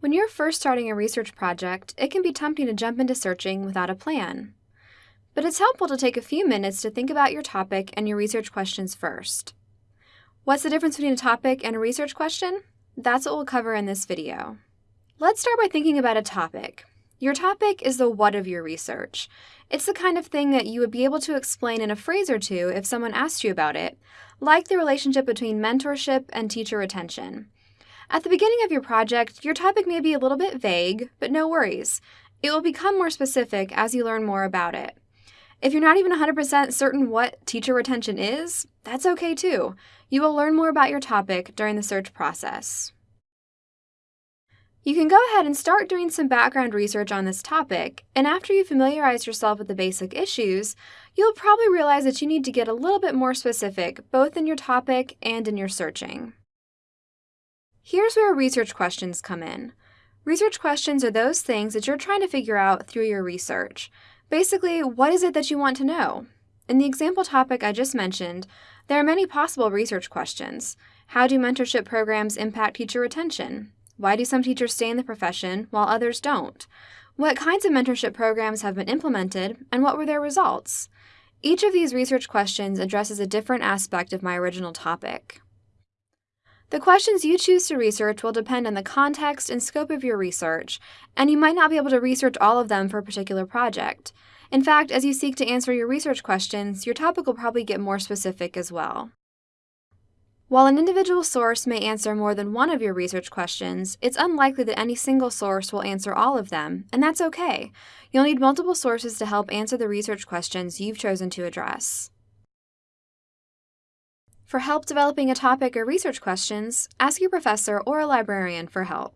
When you're first starting a research project, it can be tempting to jump into searching without a plan. But it's helpful to take a few minutes to think about your topic and your research questions first. What's the difference between a topic and a research question? That's what we'll cover in this video. Let's start by thinking about a topic. Your topic is the what of your research. It's the kind of thing that you would be able to explain in a phrase or two if someone asked you about it, like the relationship between mentorship and teacher retention. At the beginning of your project, your topic may be a little bit vague, but no worries. It will become more specific as you learn more about it. If you're not even 100% certain what teacher retention is, that's okay too. You will learn more about your topic during the search process. You can go ahead and start doing some background research on this topic, and after you familiarize yourself with the basic issues, you'll probably realize that you need to get a little bit more specific, both in your topic and in your searching. Here's where research questions come in. Research questions are those things that you're trying to figure out through your research. Basically, what is it that you want to know? In the example topic I just mentioned, there are many possible research questions. How do mentorship programs impact teacher retention? Why do some teachers stay in the profession while others don't? What kinds of mentorship programs have been implemented, and what were their results? Each of these research questions addresses a different aspect of my original topic. The questions you choose to research will depend on the context and scope of your research, and you might not be able to research all of them for a particular project. In fact, as you seek to answer your research questions, your topic will probably get more specific as well. While an individual source may answer more than one of your research questions, it's unlikely that any single source will answer all of them, and that's okay. You'll need multiple sources to help answer the research questions you've chosen to address. For help developing a topic or research questions, ask your professor or a librarian for help.